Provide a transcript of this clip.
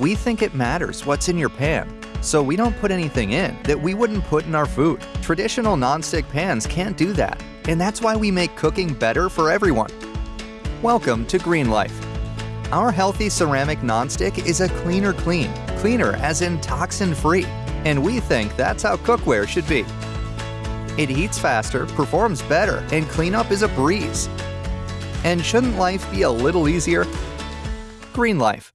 We think it matters what's in your pan, so we don't put anything in that we wouldn't put in our food. Traditional nonstick pans can't do that, and that's why we make cooking better for everyone. Welcome to GreenLife. Our healthy ceramic nonstick is a cleaner clean, cleaner as in toxin free, and we think that's how cookware should be. It heats faster, performs better, and cleanup is a breeze. And shouldn't life be a little easier? GreenLife.